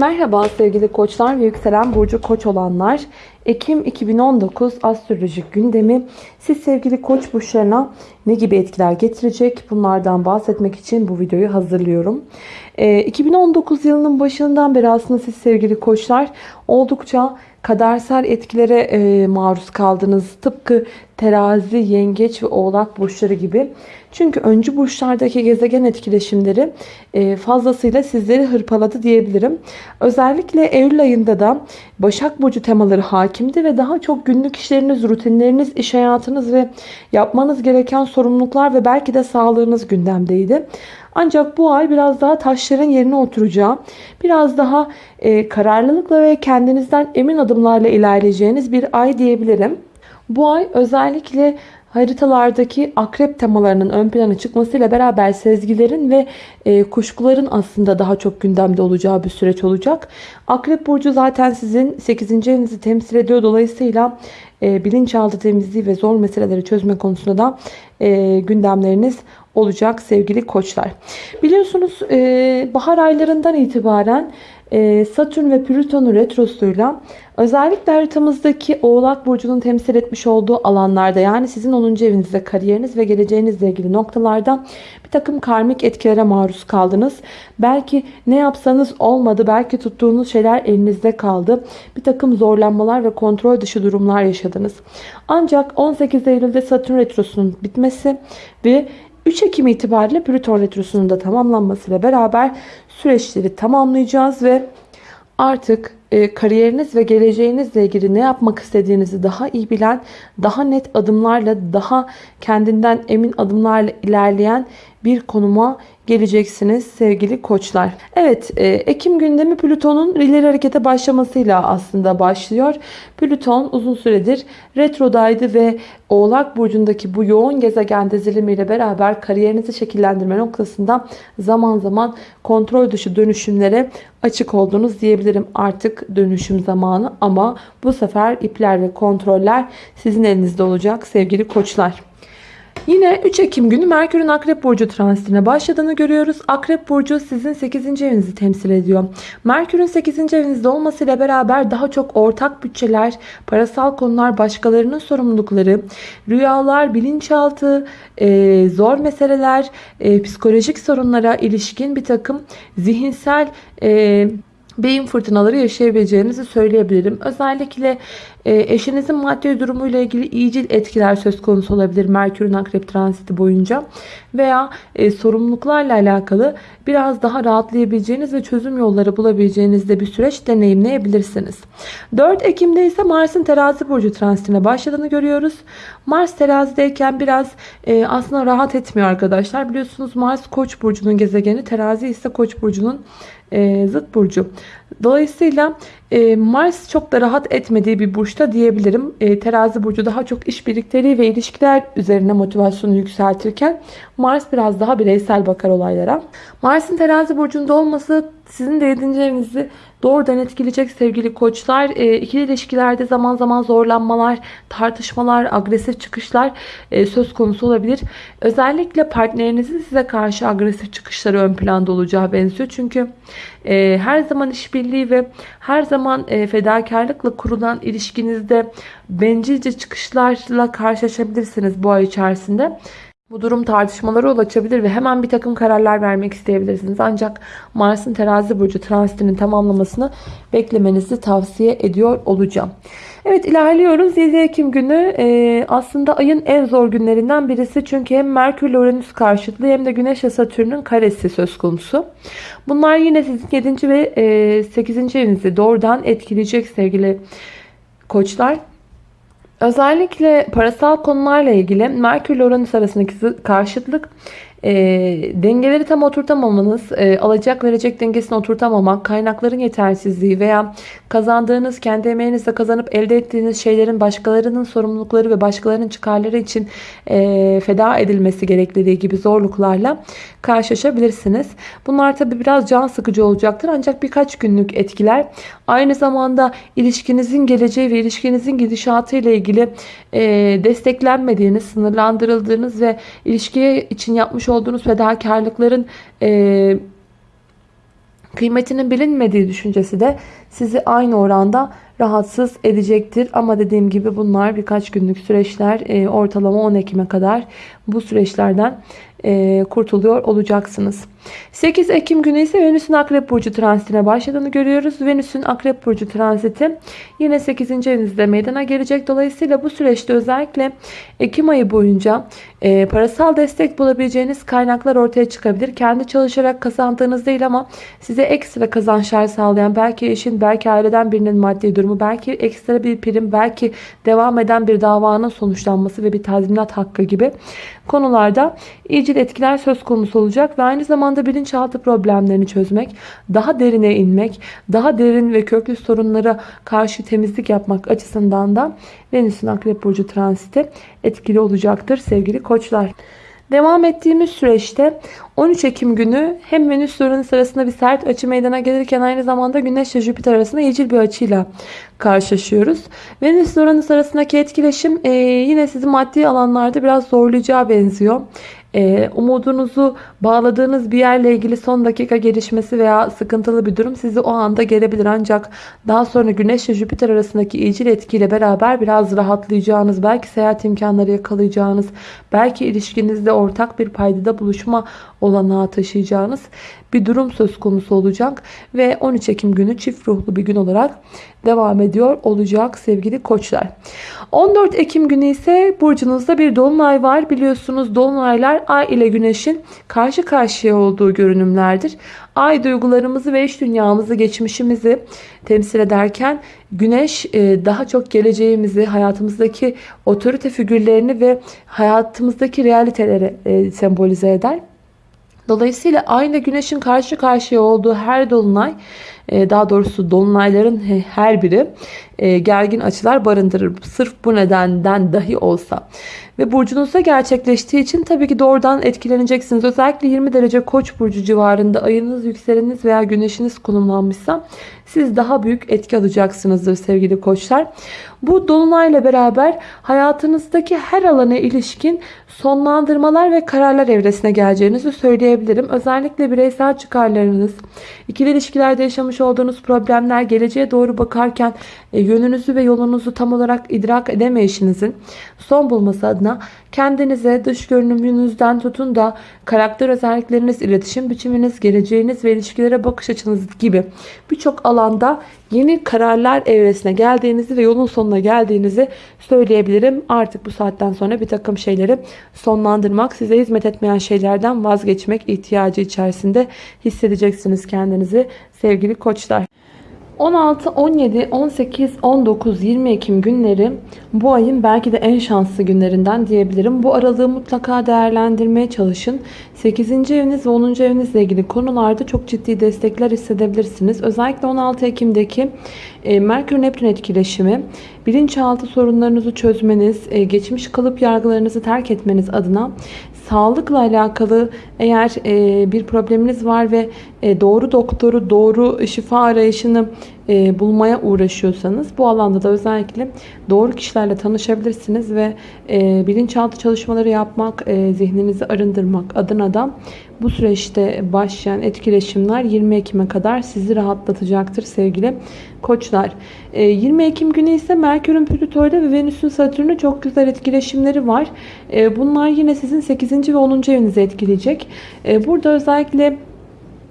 Merhaba sevgili koçlar ve yükselen burcu koç olanlar. Ekim 2019 astrolojik gündemi siz sevgili koç burçlarına ne gibi etkiler getirecek? Bunlardan bahsetmek için bu videoyu hazırlıyorum. Ee, 2019 yılının başından beri aslında siz sevgili koçlar oldukça kadersel etkilere e, maruz kaldınız. Tıpkı terazi, yengeç ve oğlak burçları gibi. Çünkü öncü burçlardaki gezegen etkileşimleri e, fazlasıyla sizleri hırpaladı diyebilirim. Özellikle Eylül ayında da Başak Burcu temaları hakimdi ve daha çok günlük işleriniz, rutinleriniz, iş hayatınız ve yapmanız gereken sorumluluklar ve belki de sağlığınız gündemdeydi. Ancak bu ay biraz daha taşların yerine oturacağı, biraz daha e, kararlılıkla ve kendinizden emin adımlarla ilerleyeceğiniz bir ay diyebilirim. Bu ay özellikle haritalardaki akrep temalarının ön plana çıkmasıyla beraber sezgilerin ve e, kuşkuların aslında daha çok gündemde olacağı bir süreç olacak. Akrep burcu zaten sizin 8. evinizi temsil ediyor. Dolayısıyla e, bilinçaltı temizliği ve zor meseleleri çözme konusunda da e, gündemleriniz olacak sevgili koçlar. Biliyorsunuz e, bahar aylarından itibaren Satürn ve Plüton'un retrosuyla özellikle haritamızdaki Oğlak Burcu'nun temsil etmiş olduğu alanlarda yani sizin 10. evinizde kariyeriniz ve geleceğinizle ilgili noktalarda bir takım karmik etkilere maruz kaldınız. Belki ne yapsanız olmadı. Belki tuttuğunuz şeyler elinizde kaldı. Bir takım zorlanmalar ve kontrol dışı durumlar yaşadınız. Ancak 18 Eylül'de Satürn retrosunun bitmesi ve 3 Ekim itibariyle Plüton Retrosu'nun da tamamlanmasıyla beraber süreçleri tamamlayacağız ve artık e, kariyeriniz ve geleceğinizle ilgili ne yapmak istediğinizi daha iyi bilen, daha net adımlarla, daha kendinden emin adımlarla ilerleyen bir konuma geleceksiniz sevgili koçlar. Evet e, Ekim gündemi Plüton'un ileri harekete başlamasıyla aslında başlıyor. Plüton uzun süredir retrodaydı ve Oğlak Burcu'ndaki bu yoğun gezegen dizilimiyle beraber kariyerinizi şekillendirme noktasında zaman zaman kontrol dışı dönüşümlere açık oldunuz diyebilirim. Artık dönüşüm zamanı ama bu sefer ipler ve kontroller sizin elinizde olacak sevgili koçlar. Yine 3 Ekim günü Merkür'ün Akrep Burcu transitine başladığını görüyoruz. Akrep Burcu sizin 8. evinizi temsil ediyor. Merkür'ün 8. evinizde olmasıyla beraber daha çok ortak bütçeler, parasal konular, başkalarının sorumlulukları, rüyalar, bilinçaltı, e, zor meseleler, e, psikolojik sorunlara ilişkin bir takım zihinsel e, beyin fırtınaları yaşayabileceğinizi söyleyebilirim. Özellikle e, eşinizin maddi durumuyla ilgili iyicil etkiler söz konusu olabilir Merkür'ün akrep transiti boyunca. Veya e, sorumluluklarla alakalı biraz daha rahatlayabileceğiniz ve çözüm yolları bulabileceğiniz de bir süreç deneyimleyebilirsiniz. 4 Ekim'de ise Mars'ın terazi burcu transitine başladığını görüyoruz. Mars terazideyken biraz e, aslında rahat etmiyor arkadaşlar. Biliyorsunuz Mars koç burcunun gezegeni terazi ise koç burcunun e, zıt burcu. Dolayısıyla e, Mars çok da rahat etmediği bir burçta diyebilirim. E, terazi burcu daha çok iş birlikteliği ve ilişkiler üzerine motivasyonu yükseltirken Mars biraz daha bireysel bakar olaylara. Mars'ın terazi burcunda olması sizin de 7. evinizi doğrudan etkileyecek sevgili koçlar. E, ikili ilişkilerde zaman zaman zorlanmalar, tartışmalar, agresif çıkışlar e, söz konusu olabilir. Özellikle partnerinizin size karşı agresif çıkışları ön planda olacağı benziyor. Çünkü e, her zaman işbirliği ve her zaman e, fedakarlıkla kurulan ilişkinizde bencilce çıkışlarla karşılaşabilirsiniz bu ay içerisinde. Bu durum tartışmalara yol açabilir ve hemen bir takım kararlar vermek isteyebilirsiniz. Ancak Mars'ın terazi burcu transitinin tamamlamasını beklemenizi tavsiye ediyor olacağım. Evet ilerliyoruz. 7 Ekim günü e, aslında ayın en zor günlerinden birisi. Çünkü hem Merkür ile Uranüs karşıtlığı hem de Güneş ile Satürn'ün karesi söz konusu. Bunlar yine sizin 7. ve e, 8. evinizi doğrudan etkileyecek sevgili koçlar. Özellikle parasal konularla ilgili Merkür ile Uranüs arasındaki karşıtlık e, dengeleri tam oturtamamanız, e, alacak verecek dengesini oturtamamak, kaynakların yetersizliği veya kazandığınız, kendi emeğinizle kazanıp elde ettiğiniz şeylerin başkalarının sorumlulukları ve başkalarının çıkarları için e, feda edilmesi gerekliliği gibi zorluklarla karşılaşabilirsiniz. Bunlar tabi biraz can sıkıcı olacaktır ancak birkaç günlük etkiler. Aynı zamanda ilişkinizin geleceği ve ilişkinizin gidişatı ile ilgili e, desteklenmediğiniz, sınırlandırıldığınız ve ilişkiye için yapmış olduğunuz fedakarlıkların e, Kıymetinin bilinmediği düşüncesi de sizi aynı oranda rahatsız edecektir. Ama dediğim gibi bunlar birkaç günlük süreçler. E, ortalama 10 Ekim'e kadar bu süreçlerden e, kurtuluyor olacaksınız. 8 Ekim günü ise Venüs'ün Akrep Burcu transitine başladığını görüyoruz. Venüs'ün Akrep Burcu transiti yine 8. evinizde meydana gelecek. Dolayısıyla bu süreçte özellikle Ekim ayı boyunca e, parasal destek bulabileceğiniz kaynaklar ortaya çıkabilir. Kendi çalışarak kazandığınız değil ama size ekstra kazançlar sağlayan belki eşin, belki aileden birinin maddi durumu, belki ekstra bir prim, belki devam eden bir davanın sonuçlanması ve bir tazminat hakkı gibi konularda iyicil etkiler söz konusu olacak ve aynı zamanda bilinçaltı problemlerini çözmek, daha derine inmek, daha derin ve köklü sorunlara karşı temizlik yapmak açısından da Venüs'ün Akrep Burcu transiti etkili olacaktır sevgili koçlar. Devam ettiğimiz süreçte 13 Ekim günü hem Venüs ve Uranüs arasında bir sert açı meydana gelirken aynı zamanda Güneş ile Jüpiter arasında iyicil bir açıyla karşılaşıyoruz. Venüs ve Uranüs arasındaki etkileşim e, yine sizi maddi alanlarda biraz zorlayacağı benziyor. E, umudunuzu bağladığınız bir yerle ilgili son dakika gelişmesi veya sıkıntılı bir durum sizi o anda gelebilir. Ancak daha sonra Güneş ve Jüpiter arasındaki iyicil etkiyle beraber biraz rahatlayacağınız, belki seyahat imkanları yakalayacağınız, belki ilişkinizde ortak bir paydada buluşma olanağı taşıyacağınız bir durum söz konusu olacak. Ve 13 Ekim günü çift ruhlu bir gün olarak devam ediyor olacak sevgili koçlar. 14 Ekim günü ise burcunuzda bir dolunay var. Biliyorsunuz dolunaylar ay ile güneşin karşı karşıya olduğu görünümlerdir. Ay duygularımızı ve iç dünyamızı, geçmişimizi temsil ederken güneş e, daha çok geleceğimizi, hayatımızdaki otorite figürlerini ve hayatımızdaki realiteleri e, sembolize eder. Dolayısıyla aynı güneşin karşı karşıya olduğu her dolunay daha doğrusu dolunayların her biri e, gergin açılar barındırır. Sırf bu nedenden dahi olsa. Ve burcunuzda gerçekleştiği için tabii ki doğrudan etkileneceksiniz. Özellikle 20 derece koç burcu civarında ayınız, yükseleniniz veya güneşiniz konumlanmışsa siz daha büyük etki alacaksınızdır sevgili koçlar. Bu dolunayla beraber hayatınızdaki her alana ilişkin sonlandırmalar ve kararlar evresine geleceğinizi söyleyebilirim. Özellikle bireysel çıkarlarınız, ikili ilişkilerde yaşamış olduğunuz problemler, geleceğe doğru bakarken e, yönünüzü ve yolunuzu tam olarak idrak edemeyişinizin son bulması adına kendinize dış görünümünüzden tutun da karakter özellikleriniz, iletişim biçiminiz, geleceğiniz ve ilişkilere bakış açınız gibi birçok alanda yeni kararlar evresine geldiğinizi ve yolun sonuna geldiğinizi söyleyebilirim. Artık bu saatten sonra bir takım şeyleri sonlandırmak, size hizmet etmeyen şeylerden vazgeçmek ihtiyacı içerisinde hissedeceksiniz kendinizi sevgili koçlar. 16, 17, 18, 19, 20 Ekim günleri bu ayın belki de en şanslı günlerinden diyebilirim. Bu aralığı mutlaka değerlendirmeye çalışın. 8. eviniz ve 10. evinizle ilgili konularda çok ciddi destekler hissedebilirsiniz. Özellikle 16 Ekim'deki e, Merkür-Neptün etkileşimi bilinçaltı sorunlarınızı çözmeniz, e, geçmiş kalıp yargılarınızı terk etmeniz adına sağlıkla alakalı eğer e, bir probleminiz var ve e, doğru doktoru, doğru şifa arayışını e, bulmaya uğraşıyorsanız bu alanda da özellikle doğru kişilerle tanışabilirsiniz ve e, bilinçaltı çalışmaları yapmak, e, zihninizi arındırmak adına da bu süreçte başlayan etkileşimler 20 Ekim'e kadar sizi rahatlatacaktır sevgili koçlar. 20 Ekim günü ise Merkür'ün Plüto'yla ve Venüs'ün Satürn'ü çok güzel etkileşimleri var. Bunlar yine sizin 8. ve 10. evinizi etkileyecek. Burada özellikle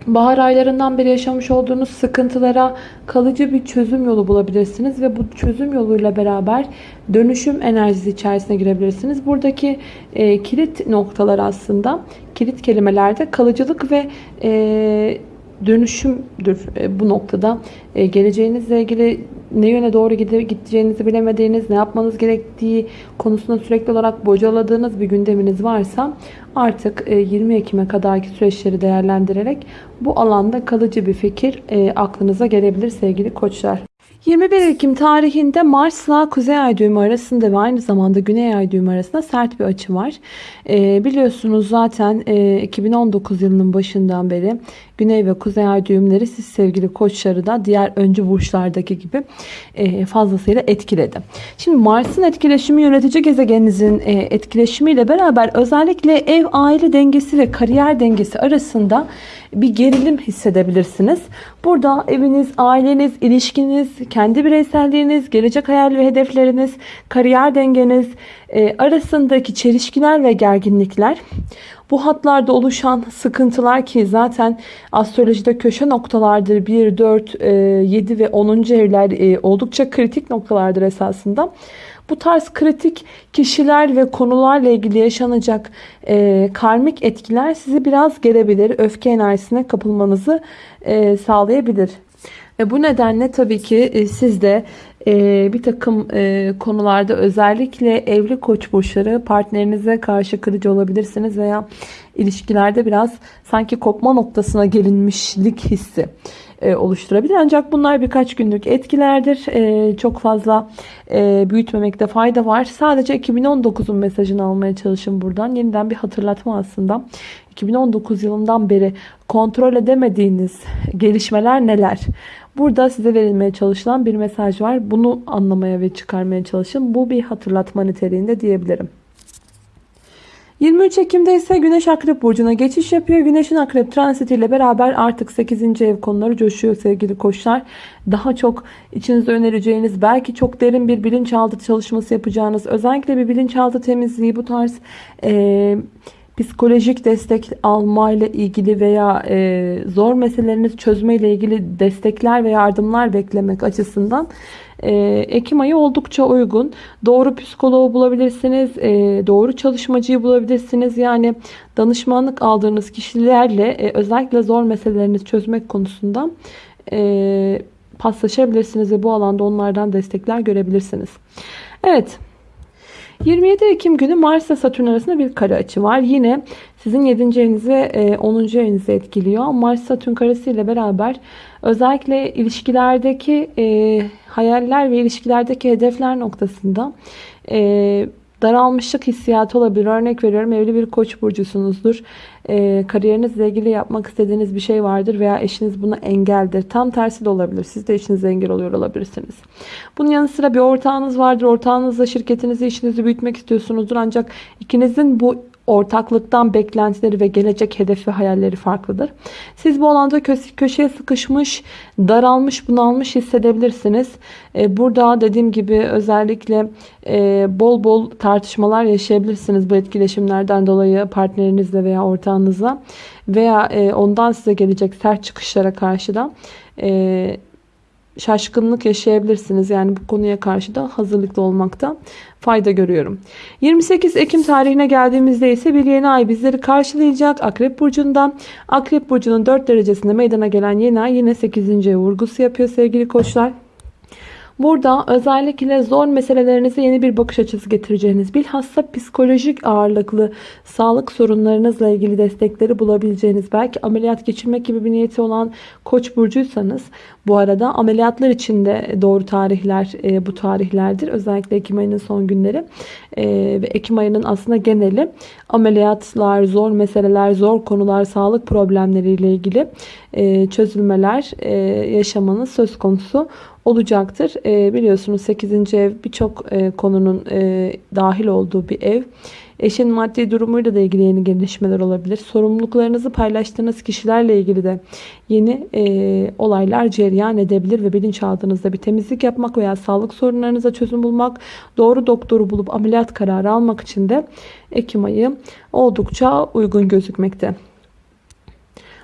bahar aylarından beri yaşamış olduğunuz sıkıntılara kalıcı bir çözüm yolu bulabilirsiniz ve bu çözüm yoluyla beraber dönüşüm enerjisi içerisine girebilirsiniz. Buradaki e, kilit noktalar aslında kilit kelimelerde kalıcılık ve e, dönüşümdür e, bu noktada. E, geleceğinizle ilgili ne yöne doğru gideceğinizi bilemediğiniz, ne yapmanız gerektiği konusunda sürekli olarak bocaladığınız bir gündeminiz varsa artık 20 e, Ekim'e kadarki süreçleri değerlendirerek bu alanda kalıcı bir fikir aklınıza gelebilir sevgili koçlar. 21 Ekim tarihinde Mars'la Kuzey Ay düğümü arasında ve aynı zamanda Güney Ay düğümü arasında sert bir açı var. Ee, biliyorsunuz zaten e, 2019 yılının başından beri Güney ve Kuzey Ay düğümleri siz sevgili koçları da diğer öncü burçlardaki gibi e, fazlasıyla etkiledi. Şimdi Mars'ın etkileşimi yönetici gezegeninizin e, etkileşimiyle beraber özellikle ev aile dengesi ve kariyer dengesi arasında bir gerilim hissedebilirsiniz. Burada eviniz, aileniz, ilişkiniz, kendi bireyselliğiniz, gelecek hayal ve hedefleriniz, kariyer dengeniz e, arasındaki çelişkiler ve gerginlikler bu hatlarda oluşan sıkıntılar ki zaten astrolojide köşe noktalardır. 1, 4, 7 ve 10. evler e, oldukça kritik noktalardır esasında. Bu tarz kritik kişiler ve konularla ilgili yaşanacak e, karmik etkiler sizi biraz gelebilir. Öfke enerjisine kapılmanızı e, sağlayabilir. E, bu nedenle tabii ki e, siz de e, bir takım e, konularda özellikle evli koç burçları partnerinize karşı kırıcı olabilirsiniz veya ilişkilerde biraz sanki kopma noktasına gelinmişlik hissi e, oluşturabilir. Ancak bunlar birkaç günlük etkilerdir. E, çok fazla e, büyütmemekte fayda var. Sadece 2019'un mesajını almaya çalışın buradan. Yeniden bir hatırlatma aslında. 2019 yılından beri kontrol edemediğiniz gelişmeler neler? Burada size verilmeye çalışılan bir mesaj var. Bunu anlamaya ve çıkarmaya çalışın. Bu bir hatırlatma niteliğinde diyebilirim. 23 Ekim'de ise Güneş Akrep Burcu'na geçiş yapıyor. Güneş'in Akrep transitiyle beraber artık 8. ev konuları coşuyor sevgili koçlar. Daha çok içinizde önereceğiniz, belki çok derin bir bilinçaltı çalışması yapacağınız, özellikle bir bilinçaltı temizliği bu tarz... Ee, psikolojik destek alma ile ilgili veya e, zor meselelerinizi çözme ile ilgili destekler ve yardımlar beklemek açısından e, Ekim ayı oldukça uygun. Doğru psikoloğu bulabilirsiniz, e, doğru çalışmacıyı bulabilirsiniz. Yani danışmanlık aldığınız kişilerle e, özellikle zor meselelerinizi çözmek konusunda e, paslaşabilirsiniz ve bu alanda onlardan destekler görebilirsiniz. Evet. 27 Ekim günü Mars ile Satürn arasında bir kare açı var. Yine sizin 7. evinizi 10. evinizi etkiliyor. Mars Satürn karesi ile beraber özellikle ilişkilerdeki e, hayaller ve ilişkilerdeki hedefler noktasında e, daralmışlık hissiyatı olabilir. Örnek veriyorum evli bir koç burcusunuzdur. E, kariyerinizle ilgili yapmak istediğiniz bir şey vardır veya eşiniz buna engeldir. Tam tersi de olabilir. Siz de eşinize engel oluyor olabilirsiniz. Bunun yanı sıra bir ortağınız vardır. Ortağınızla şirketinizi, işinizi büyütmek istiyorsunuzdur. Ancak ikinizin bu ortaklıktan beklentileri ve gelecek hedefi hayalleri farklıdır. Siz bu alanda kö köşeye sıkışmış, daralmış, bunalmış hissedebilirsiniz. Ee, burada dediğim gibi özellikle e, bol bol tartışmalar yaşayabilirsiniz bu etkileşimlerden dolayı partnerinizle veya ortağınızla veya e, ondan size gelecek sert çıkışlara karşı da e, şaşkınlık yaşayabilirsiniz. Yani bu konuya karşı da hazırlıklı olmakta fayda görüyorum. 28 Ekim tarihine geldiğimizde ise bir yeni ay bizleri karşılayacak. Akrep Burcu'ndan. Akrep Burcu'nun 4 derecesinde meydana gelen yeni ay yine 8. vurgusu yapıyor sevgili koçlar. Burada özellikle zor meselelerinize yeni bir bakış açısı getireceğiniz, bilhassa psikolojik ağırlıklı sağlık sorunlarınızla ilgili destekleri bulabileceğiniz, belki ameliyat geçirmek gibi bir niyeti olan koç burcuysanız bu arada ameliyatlar için de doğru tarihler e, bu tarihlerdir. Özellikle Ekim ayının son günleri e, ve Ekim ayının aslında geneli ameliyatlar, zor meseleler, zor konular, sağlık problemleriyle ilgili e, çözülmeler e, yaşamanız söz konusu olacaktır. E, biliyorsunuz 8. ev birçok e, konunun e, dahil olduğu bir ev. Eşin maddi durumuyla da ilgili yeni gelişmeler olabilir. Sorumluluklarınızı paylaştığınız kişilerle ilgili de yeni e, olaylar cereyan edebilir ve bilinçaltınızda bir temizlik yapmak veya sağlık sorunlarınıza çözüm bulmak, doğru doktoru bulup ameliyat kararı almak için de Ekim ayı oldukça uygun gözükmekte.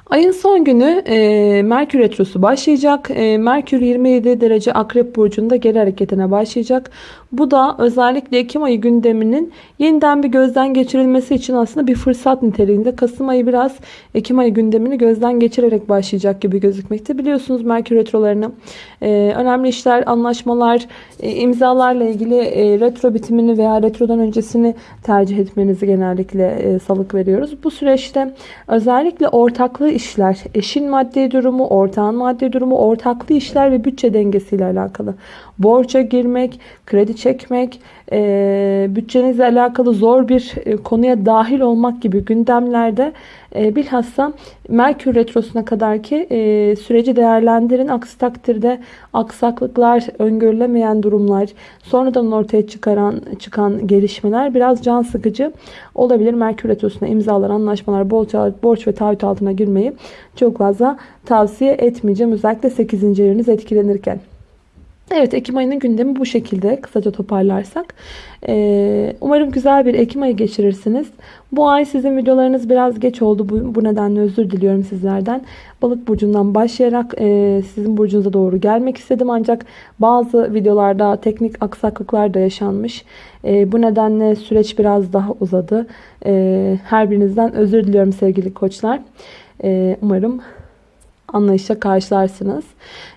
Ayın son günü e, Merkür Retrosu başlayacak. E, Merkür 27 derece Akrep Burcu'nda geri hareketine başlayacak. Bu da özellikle Ekim ayı gündeminin yeniden bir gözden geçirilmesi için aslında bir fırsat niteliğinde. Kasım ayı biraz Ekim ayı gündemini gözden geçirerek başlayacak gibi gözükmekte. Biliyorsunuz Merkür Retrolarını e, önemli işler, anlaşmalar, e, imzalarla ilgili e, retro bitimini veya retrodan öncesini tercih etmenizi genellikle e, salık veriyoruz. Bu süreçte özellikle ortaklığı işler, eşin maddi durumu, ortağın maddi durumu, ortaklı işler ve bütçe dengesiyle alakalı. Borça girmek, kredi çekmek, e, bütçenizle alakalı zor bir e, konuya dahil olmak gibi gündemlerde e, bilhassa Merkür Retrosu'na kadar ki e, süreci değerlendirin. Aksi takdirde aksaklıklar, öngörülemeyen durumlar, sonradan ortaya çıkaran çıkan gelişmeler biraz can sıkıcı olabilir. Merkür Retrosu'na imzalar, anlaşmalar, borç, borç ve taahhüt altına girmeyi çok fazla tavsiye etmeyeceğim. Özellikle 8. eviniz etkilenirken. Evet Ekim ayının gündemi bu şekilde kısaca toparlarsak. Ee, umarım güzel bir Ekim ayı geçirirsiniz. Bu ay sizin videolarınız biraz geç oldu. Bu, bu nedenle özür diliyorum sizlerden. Balık burcundan başlayarak e, sizin burcunuza doğru gelmek istedim. Ancak bazı videolarda teknik aksaklıklar da yaşanmış. E, bu nedenle süreç biraz daha uzadı. E, her birinizden özür diliyorum sevgili koçlar. E, umarım anlayışla karşılarsınız.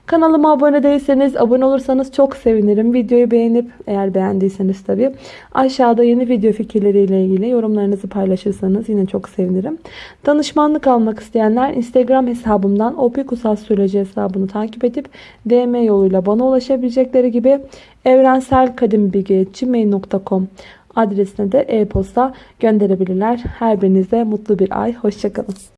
Kanalıma abone değilseniz, abone olursanız çok sevinirim. Videoyu beğenip, eğer beğendiyseniz tabii, aşağıda yeni video fikirleriyle ilgili yorumlarınızı paylaşırsanız yine çok sevinirim. Danışmanlık almak isteyenler Instagram hesabımdan opikusastroloji hesabını takip edip DM yoluyla bana ulaşabilecekleri gibi evrenselkadimbilgi.gmail.com adresine de e-posta gönderebilirler. Her birinize mutlu bir ay. Hoşçakalın.